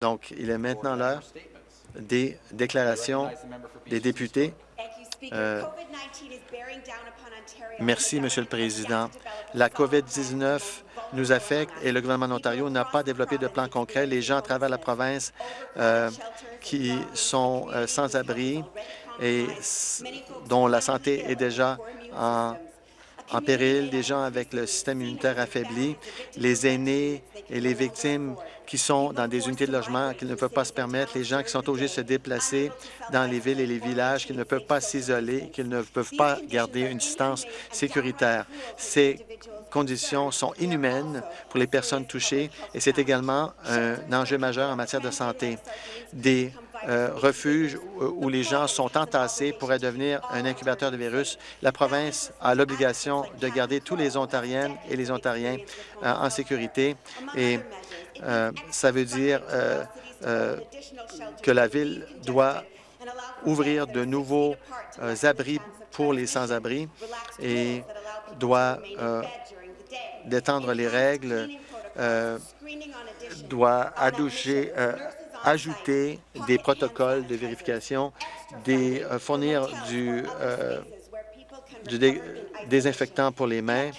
Donc, il est maintenant l'heure des déclarations des députés. Euh, merci, Monsieur le Président. La COVID-19 nous affecte et le gouvernement d'Ontario n'a pas développé de plan concret. Les gens à travers la province euh, qui sont euh, sans abri et dont la santé est déjà en en péril, des gens avec le système immunitaire affaibli, les aînés et les victimes qui sont dans des unités de logement qu'ils ne peuvent pas se permettre, les gens qui sont obligés de se déplacer dans les villes et les villages, qui ne peuvent pas s'isoler, qu'ils ne peuvent pas garder une distance sécuritaire. Ces conditions sont inhumaines pour les personnes touchées et c'est également un enjeu majeur en matière de santé. Euh, où les gens sont entassés pourraient devenir un incubateur de virus. La province a l'obligation de garder tous les Ontariennes et les Ontariens euh, en sécurité et euh, ça veut dire que la Ville doit ouvrir de nouveaux abris pour les sans-abri et doit détendre les règles, doit adoucher, ajouter des protocoles de vérification, des, euh, fournir du, euh, du désinfectant pour les mains,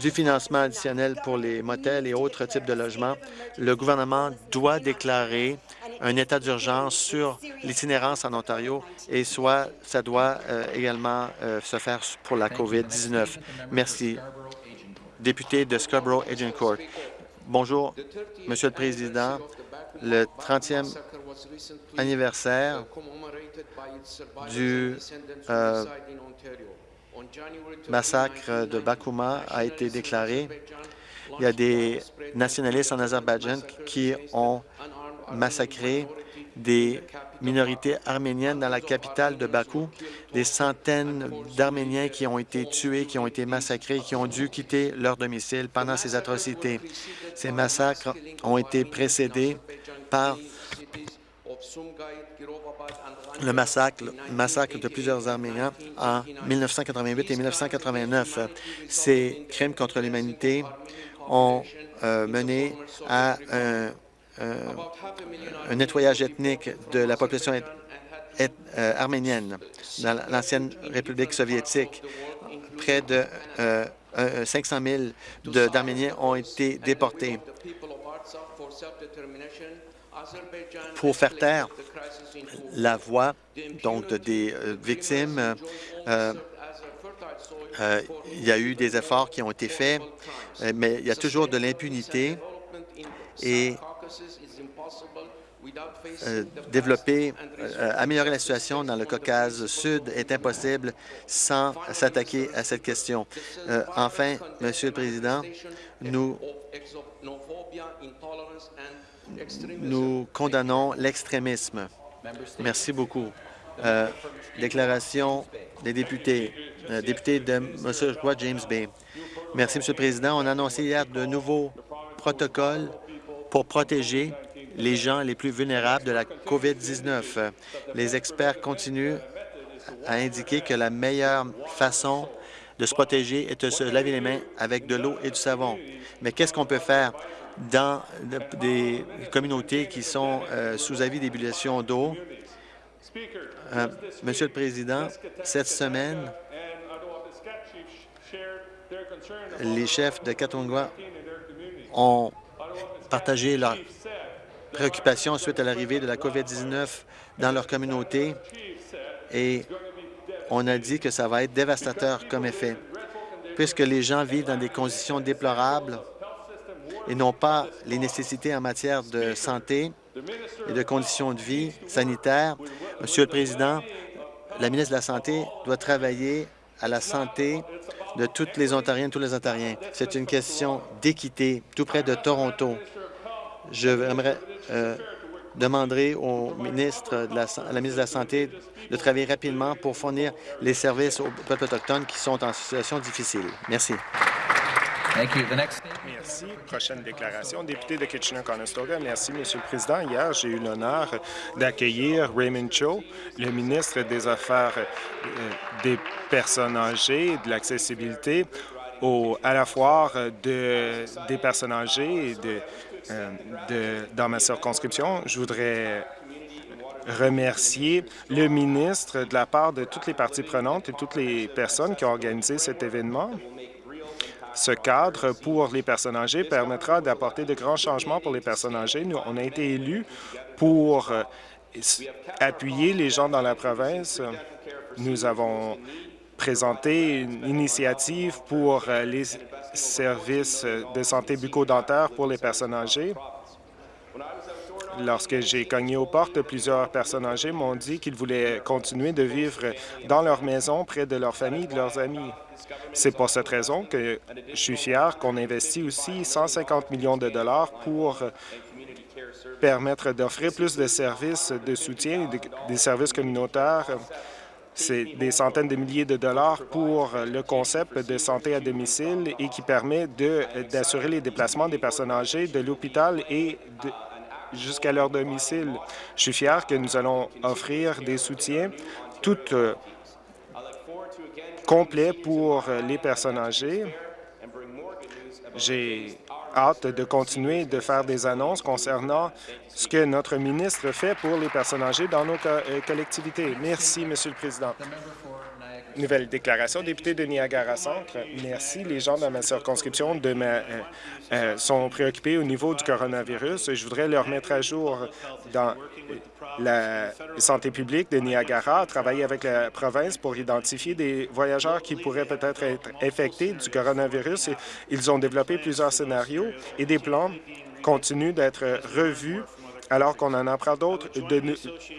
du financement additionnel pour les motels et autres types de logements. Le gouvernement doit déclarer un état d'urgence sur l'itinérance en Ontario et soit ça doit euh, également se faire pour la COVID-19. Merci. Député de Scarborough Agincourt. Bonjour, Monsieur le Président le 30e anniversaire du euh, massacre de Bakouma a été déclaré. Il y a des nationalistes en Azerbaïdjan qui ont massacré des minorités arméniennes dans la capitale de Bakou, des centaines d'Arméniens qui ont été tués, qui ont été massacrés, qui ont dû quitter leur domicile pendant ces atrocités. Ces massacres ont été précédés par le massacre, massacre de plusieurs Arméniens en 1988 et 1989. Ces crimes contre l'humanité ont euh, mené à un, un, nettoyage ethnique de la population euh, arménienne dans l'ancienne République soviétique. Près de 500 euh, 000 d'Arméniens ont été déportés pour faire taire la voix donc des euh, victimes. Euh, euh, il y a eu des efforts qui ont été faits, mais il y a toujours de l'impunité et développer, améliorer la situation dans le Caucase Sud est impossible sans s'attaquer à cette question. enfin, Monsieur le Président, nous nous condamnons l'extrémisme. Merci beaucoup. Euh, déclaration des députés. Euh, député de Monsieur James Bay. Merci, Monsieur le Président. On a annoncé hier de nouveaux protocoles pour protéger les gens les plus vulnérables de la COVID-19. Les experts continuent à indiquer que la meilleure façon de se protéger est de se laver les mains avec de l'eau et du savon. Mais qu'est-ce qu'on peut faire dans des communautés qui sont euh, sous avis d'ébullition d'eau? Euh, Monsieur le Président, cette semaine, les chefs de Katongwa ont partagé leurs préoccupations suite à l'arrivée de la COVID-19 dans leur communauté et on a dit que ça va être dévastateur comme effet. Puisque les gens vivent dans des conditions déplorables, et n'ont pas les nécessités en matière de santé et de conditions de vie sanitaires. Monsieur le Président, la ministre de la Santé doit travailler à la santé de toutes les Ontariennes, tous les Ontariens. C'est une question d'équité tout près de Toronto. Je aimerais euh, demander au ministre de la, à la ministre de la Santé de travailler rapidement pour fournir les services aux peuples autochtones qui sont en situation difficile. Merci. Merci. Prochaine déclaration. Député de Kitchener-Conestoga. Merci, Monsieur le Président. Hier, j'ai eu l'honneur d'accueillir Raymond Cho, le ministre des Affaires euh, des personnes âgées et de l'accessibilité à la foire de, des personnes âgées et de de, dans ma circonscription. Je voudrais remercier le ministre de la part de toutes les parties prenantes et toutes les personnes qui ont organisé cet événement. Ce cadre pour les personnes âgées permettra d'apporter de grands changements pour les personnes âgées. Nous, on a été élus pour euh, appuyer les gens dans la province. Nous avons présenté une initiative pour euh, les services de santé bucco-dentaire pour les personnes âgées. Lorsque j'ai cogné aux portes, plusieurs personnes âgées m'ont dit qu'ils voulaient continuer de vivre dans leur maison, près de leur famille et de leurs amis. C'est pour cette raison que je suis fier qu'on investit aussi 150 millions de dollars pour permettre d'offrir plus de services de soutien et des services communautaires. C'est des centaines de milliers de dollars pour le concept de santé à domicile et qui permet d'assurer les déplacements des personnes âgées de l'hôpital et jusqu'à leur domicile. Je suis fier que nous allons offrir des soutiens tout euh, complets pour les personnes âgées. J'ai hâte de continuer de faire des annonces concernant ce que notre ministre fait pour les personnes âgées dans nos euh, collectivités. Merci, Monsieur le Président. Nouvelle déclaration, député de Niagara-Centre. Merci. Les gens dans ma circonscription euh, euh, sont préoccupés au niveau du coronavirus. Je voudrais leur mettre à jour dans la santé publique de Niagara, travailler avec la province pour identifier des voyageurs qui pourraient peut-être être infectés du coronavirus. Ils ont développé plusieurs scénarios et des plans continuent d'être revus alors qu'on en apprend d'autres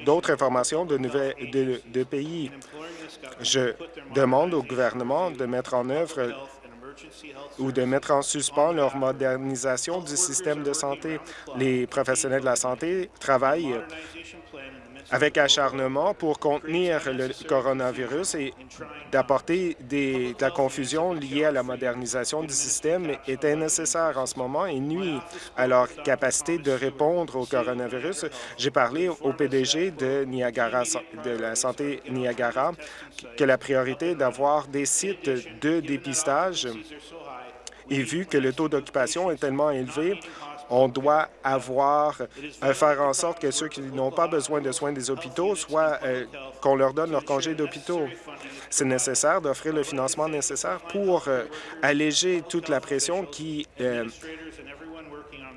d'autres informations de, nouvelles, de, pays. Je demande au gouvernement de mettre en œuvre ou de mettre en suspens leur modernisation du système de santé. Les professionnels de la santé travaillent avec acharnement pour contenir le coronavirus et d'apporter de la confusion liée à la modernisation du système était nécessaire en ce moment et nuit à leur capacité de répondre au coronavirus. J'ai parlé au PDG de Niagara, de la santé Niagara, que la priorité d'avoir des sites de dépistage et vu que le taux d'occupation est tellement élevé, on doit avoir, euh, faire en sorte que ceux qui n'ont pas besoin de soins des hôpitaux, soit euh, qu'on leur donne leur congé d'hôpitaux. C'est nécessaire d'offrir le financement nécessaire pour euh, alléger toute la pression qui,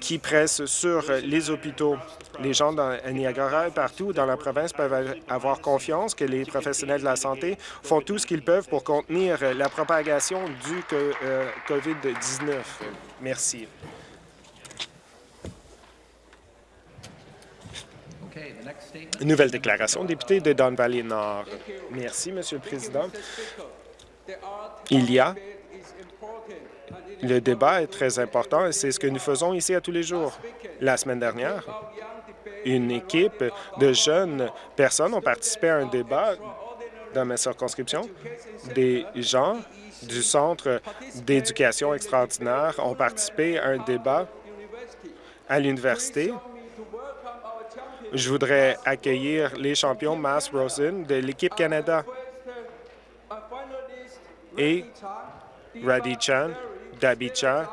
qui presse sur les hôpitaux. Les gens dans Niagara et partout dans la province peuvent avoir confiance que les professionnels de la santé font tout ce qu'ils peuvent pour contenir la propagation du COVID-19. Merci. Nouvelle déclaration, député de Don Valley Nord. Merci, Monsieur le Président. Il y a le débat est très important et c'est ce que nous faisons ici à tous les jours. La semaine dernière, une équipe de jeunes personnes ont participé à un débat dans ma circonscription. Des gens du Centre d'éducation extraordinaire ont participé à un débat à l'université je voudrais accueillir les champions Mass Rosen de l'équipe Canada. Et Radhi Chan, Dabi Chan,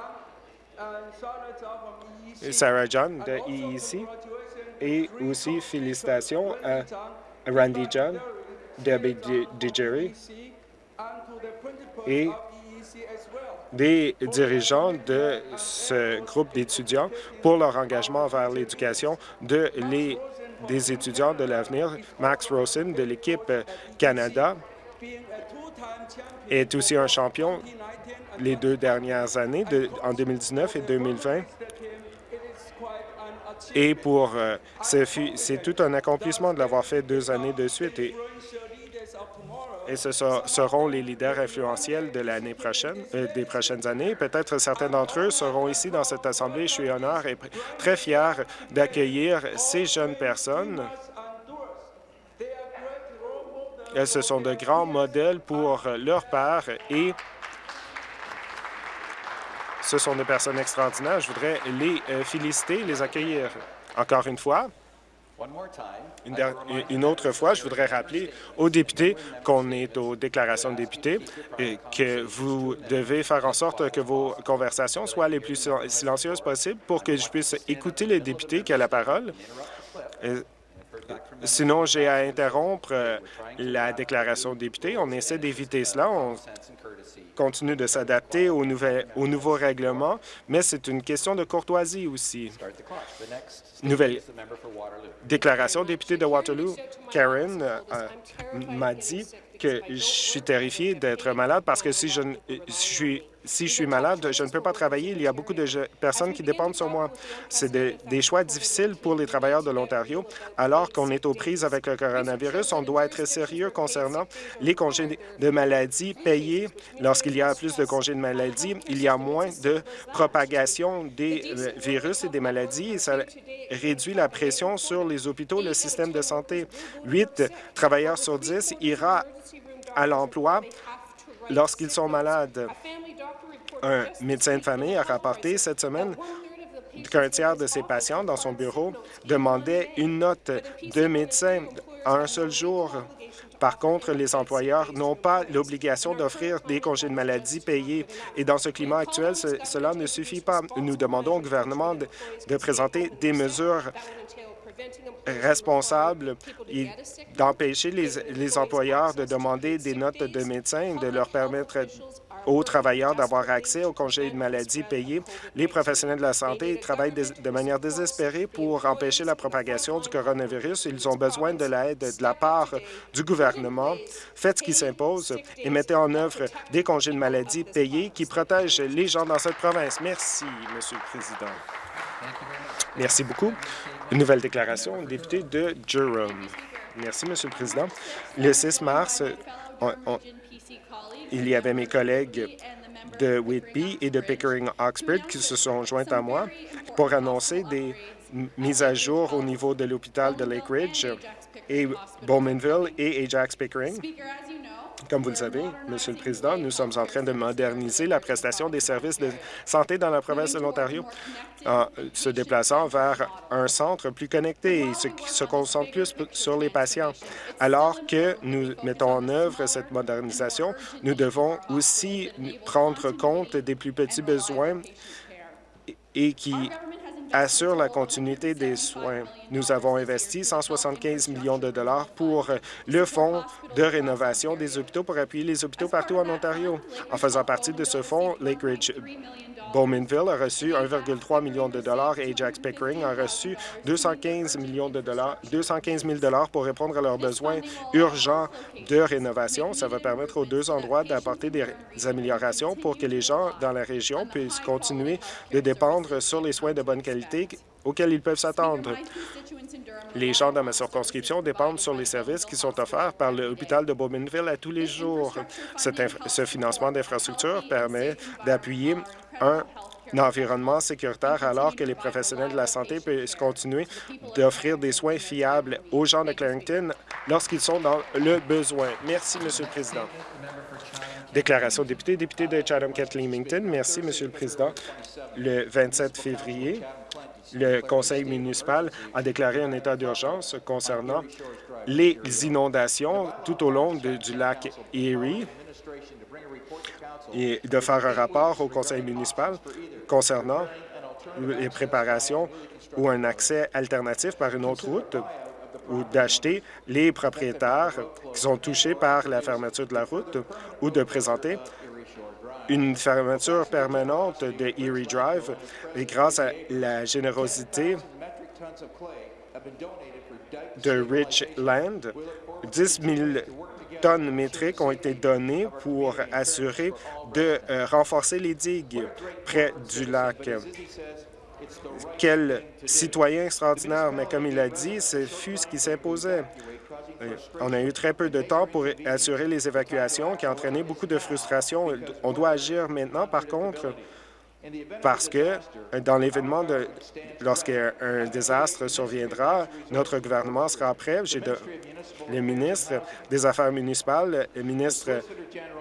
Sarah John de EEC et aussi félicitations à Randy John, Debbie Digeri et des dirigeants de ce groupe d'étudiants pour leur engagement vers l'éducation de des étudiants de l'avenir. Max Rosen de l'équipe Canada est aussi un champion les deux dernières années, en 2019 et 2020. Et pour euh, c'est tout un accomplissement de l'avoir fait deux années de suite. Et ce seront les leaders influentiels de l'année prochaine, euh, des prochaines années. Peut-être certains d'entre eux seront ici dans cette Assemblée. Je suis honneur et très fier d'accueillir ces jeunes personnes. Elles, ce sont de grands modèles pour leur père et ce sont des personnes extraordinaires. Je voudrais les euh, féliciter, les accueillir. Encore une fois, Une, autre fois, je voudrais rappeler aux députés qu'on est aux déclarations de députés et que vous devez faire en sorte que vos conversations soient les plus silencieuses possibles pour que je puisse écouter les députés qui ont la parole. Sinon, j'ai à interrompre euh, la déclaration de député. On essaie d'éviter cela. On continue de s'adapter aux, aux nouveaux règlements, mais c'est une question de courtoisie aussi. Nouvelle déclaration, député de Waterloo, Karen euh, m'a dit que je suis terrifié d'être malade parce que si je, je suis si je suis malade, je ne peux pas travailler. Il y a beaucoup de personnes qui dépendent sur moi. C'est des choix difficiles pour les travailleurs de l'Ontario. Alors qu'on est aux prises avec le coronavirus, on doit être sérieux concernant les congés de maladie payés. Lorsqu'il y a plus de congés de maladie, il y a moins de propagation des euh, virus et des maladies et ça réduit la pression sur les hôpitaux, le système de santé. Huit travailleurs sur dix ira à l'emploi lorsqu'ils sont malades. Un médecin de famille a rapporté cette semaine qu'un tiers de ses patients dans son bureau demandaient une note de médecin en un seul jour. Par contre, les employeurs n'ont pas l'obligation d'offrir des congés de maladie payés. Et dans ce climat actuel, cela ne suffit pas. Nous demandons au gouvernement de présenter des mesures responsables et d'empêcher les, les employeurs de demander des notes de médecins, de leur permettre aux travailleurs d'avoir accès aux congés de maladie payés. Les professionnels de la santé travaillent de manière désespérée pour empêcher la propagation du coronavirus. Ils ont besoin de l'aide de la part du gouvernement. Faites ce qui s'impose et mettez en œuvre des congés de maladie payés qui protègent les gens dans cette province. Merci, Monsieur le Président. Merci beaucoup. Nouvelle déclaration, député de Durham. Merci, Monsieur le Président. Le 6 mars, il y avait mes collègues de Whitby et de Pickering-Oxford qui se sont joints à moi pour annoncer des mises à jour au niveau de l'hôpital de Lake Ridge et Bowmanville et Ajax-Pickering. Comme vous le savez, Monsieur le Président, nous sommes en train de moderniser la prestation des services de santé dans la province de l'Ontario en se déplaçant vers un centre plus connecté et qui se concentre plus sur les patients. Alors que nous mettons en œuvre cette modernisation, nous devons aussi prendre compte des plus petits besoins et qui assure la continuité des soins. Nous avons investi 175 millions de dollars pour le fonds de rénovation des hôpitaux pour appuyer les hôpitaux partout en Ontario. En faisant partie de ce fonds, Lake Ridge Bowmanville a reçu 1,3 million de dollars et Ajax Pickering a reçu 215 millions de dollars, 215 000 dollars pour répondre à leurs besoins urgents de rénovation. Ça va permettre aux deux endroits d'apporter des améliorations pour que les gens dans la région puissent continuer de dépendre sur les soins de bonne qualité auxquels ils peuvent s'attendre. Les gens dans ma circonscription dépendent sur les services qui sont offerts par l'hôpital de Bowmanville à tous les jours. ce financement d'infrastructure permet d'appuyer un environnement sécuritaire alors que les professionnels de la santé puissent continuer d'offrir des soins fiables aux gens de Clarington lorsqu'ils sont dans le besoin. Merci, Monsieur le Président. Déclaration député, député de Chatham-Kent-Leamington. Merci, Monsieur le Président. Le 27 février, le conseil municipal a déclaré un état d'urgence concernant les inondations tout au long du lac Erie. Et de faire un rapport au conseil municipal concernant les préparations ou un accès alternatif par une autre route ou d'acheter les propriétaires qui sont touchés par la fermeture de la route ou de présenter une fermeture permanente de Erie Drive et grâce à la générosité de Richland, 10 000 tonnes métriques ont été données pour assurer de euh, renforcer les digues près du lac. Quel citoyen extraordinaire, mais comme il a dit, ce fut ce qui s'imposait. On a eu très peu de temps pour assurer les évacuations, qui a entraîné beaucoup de frustration. On doit agir maintenant, par contre, parce que dans l'événement lorsqu'un désastre surviendra, notre gouvernement sera prêt. J'ai le ministre des Affaires municipales, le ministre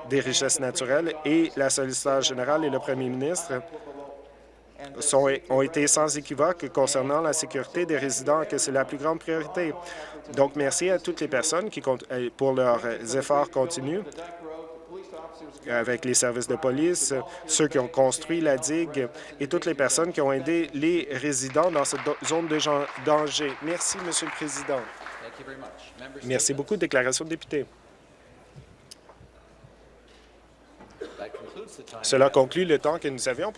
des Richesses naturelles et la solliciteur générale et le premier ministre sont, ont été sans équivoque concernant la sécurité des résidents, que c'est la plus grande priorité. Donc, merci à toutes les personnes qui, euh, pour leurs efforts continus avec les services de police, ceux qui ont construit la digue et toutes les personnes qui ont aidé les résidents dans cette zone de danger. Merci, Monsieur le Président. Merci beaucoup. Déclaration de député. Cela conclut le temps que nous avions pour